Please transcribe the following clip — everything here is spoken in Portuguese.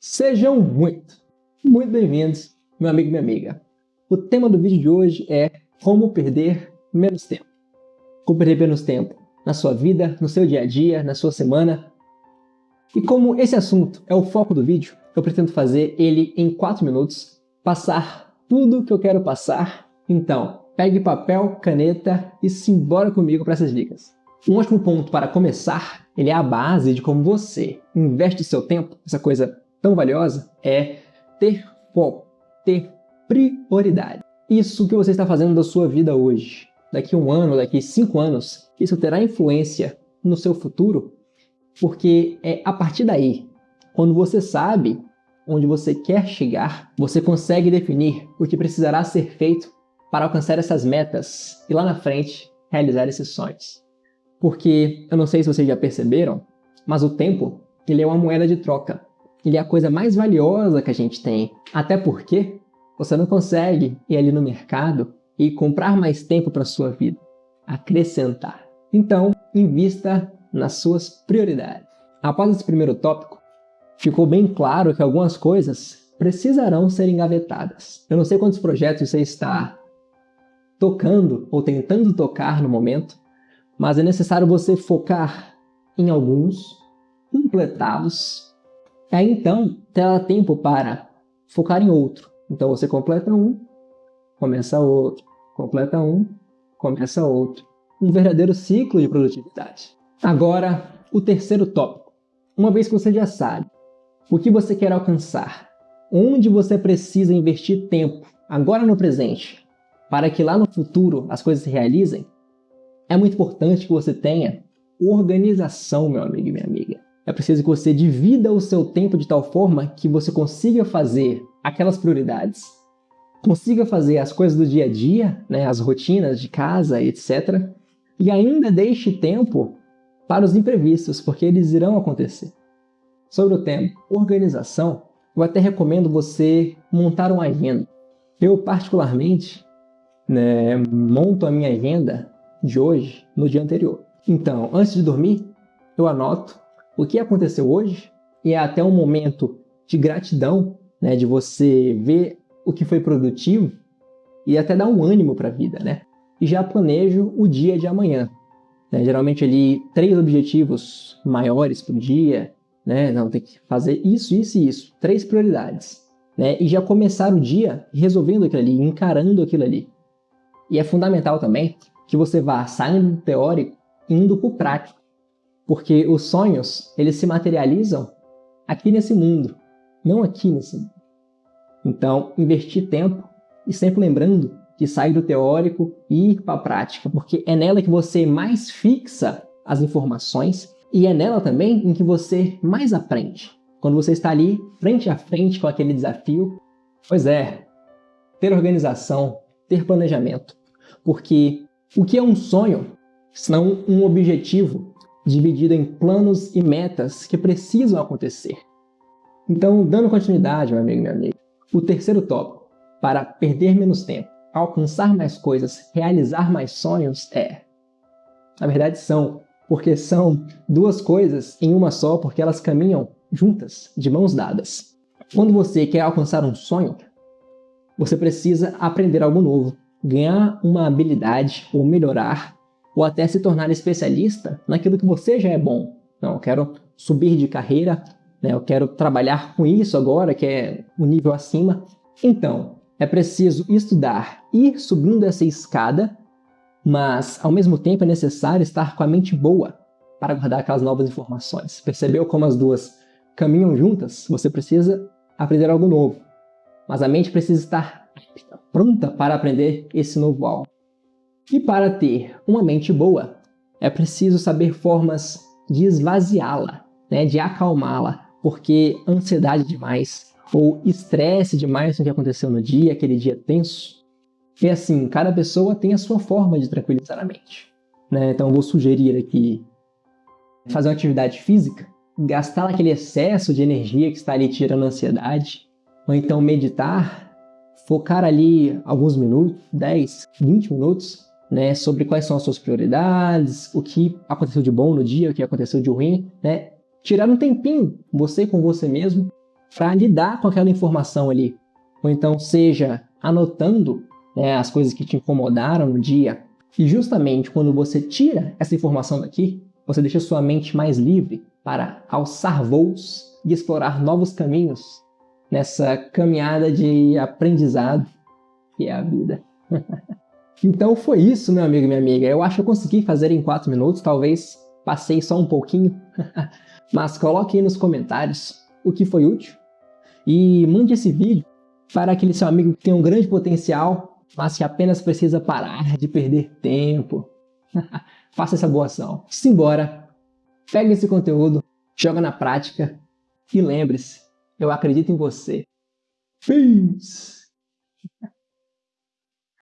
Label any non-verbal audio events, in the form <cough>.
Sejam muito, muito bem-vindos, meu amigo e minha amiga. O tema do vídeo de hoje é como perder menos tempo. Como perder menos tempo na sua vida, no seu dia a dia, na sua semana. E como esse assunto é o foco do vídeo, eu pretendo fazer ele em 4 minutos, passar tudo que eu quero passar. Então, pegue papel, caneta e simbora comigo para essas dicas. Um ótimo ponto para começar, ele é a base de como você investe seu tempo, essa coisa tão valiosa, é ter foco, ter prioridade. Isso que você está fazendo da sua vida hoje, daqui um ano, daqui cinco anos, isso terá influência no seu futuro, porque é a partir daí, quando você sabe onde você quer chegar, você consegue definir o que precisará ser feito para alcançar essas metas e lá na frente realizar esses sonhos. Porque eu não sei se vocês já perceberam, mas o tempo ele é uma moeda de troca. Ele é a coisa mais valiosa que a gente tem. Até porque você não consegue ir ali no mercado e comprar mais tempo para sua vida, acrescentar. Então, invista nas suas prioridades. Após esse primeiro tópico, ficou bem claro que algumas coisas precisarão ser engavetadas. Eu não sei quantos projetos você está tocando ou tentando tocar no momento, mas é necessário você focar em alguns, completá-los, aí então terá tempo para focar em outro. Então você completa um, começa outro, completa um, começa outro. Um verdadeiro ciclo de produtividade. Agora, o terceiro tópico. Uma vez que você já sabe o que você quer alcançar, onde você precisa investir tempo, agora no presente, para que lá no futuro as coisas se realizem, é muito importante que você tenha organização, meu amigo e minha amiga. É preciso que você divida o seu tempo de tal forma que você consiga fazer aquelas prioridades, consiga fazer as coisas do dia a dia, né, as rotinas de casa, etc. E ainda deixe tempo para os imprevistos, porque eles irão acontecer. Sobre o tema organização, eu até recomendo você montar uma agenda. Eu, particularmente, né, monto a minha agenda de hoje no dia anterior. Então, antes de dormir, eu anoto o que aconteceu hoje e é até um momento de gratidão, né, de você ver o que foi produtivo e até dar um ânimo para a vida, né? E já planejo o dia de amanhã. Né? Geralmente ali três objetivos maiores para o dia, né? Não tem que fazer isso, isso e isso, três prioridades, né? E já começar o dia resolvendo aquilo ali, encarando aquilo ali. E é fundamental também que você vá saindo do teórico indo para o prático. Porque os sonhos, eles se materializam aqui nesse mundo, não aqui nesse mundo. Então, investir tempo e sempre lembrando de sair do teórico e ir para a prática, porque é nela que você mais fixa as informações e é nela também em que você mais aprende. Quando você está ali, frente a frente com aquele desafio, pois é, ter organização, ter planejamento, porque o que é um sonho, senão um objetivo dividido em planos e metas que precisam acontecer? Então, dando continuidade, meu amigo e minha amiga, o terceiro tópico, para perder menos tempo, alcançar mais coisas, realizar mais sonhos é... Na verdade são, porque são duas coisas em uma só, porque elas caminham juntas, de mãos dadas. Quando você quer alcançar um sonho, você precisa aprender algo novo, ganhar uma habilidade ou melhorar ou até se tornar especialista naquilo que você já é bom. Não, eu quero subir de carreira, né? eu quero trabalhar com isso agora, que é o um nível acima. Então, é preciso estudar, ir subindo essa escada, mas ao mesmo tempo é necessário estar com a mente boa para guardar aquelas novas informações. Percebeu como as duas caminham juntas? Você precisa aprender algo novo, mas a mente precisa estar pronta para aprender esse novo algo. E para ter uma mente boa, é preciso saber formas de esvaziá-la, né, de acalmá-la, porque ansiedade demais ou estresse demais com o que aconteceu no dia, aquele dia tenso, é assim, cada pessoa tem a sua forma de tranquilizar a mente. Né? Então eu vou sugerir aqui fazer uma atividade física, gastar aquele excesso de energia que está ali tirando a ansiedade, ou então meditar, focar ali alguns minutos, 10, 20 minutos, né, sobre quais são as suas prioridades, o que aconteceu de bom no dia, o que aconteceu de ruim, né? Tirar um tempinho, você com você mesmo, para lidar com aquela informação ali. Ou então, seja anotando né, as coisas que te incomodaram no dia. E justamente quando você tira essa informação daqui, você deixa sua mente mais livre para alçar voos e explorar novos caminhos nessa caminhada de aprendizado que é a vida. <laughs> então foi isso, meu amigo e minha amiga. Eu acho que eu consegui fazer em 4 minutos, talvez passei só um pouquinho. <laughs> Mas coloque aí nos comentários o que foi útil e mande esse vídeo para aquele seu amigo que tem um grande potencial, mas que apenas precisa parar de perder tempo. <laughs> Faça essa boa ação. Simbora, pegue esse conteúdo, joga na prática e lembre-se, eu acredito em você. Peace! <laughs>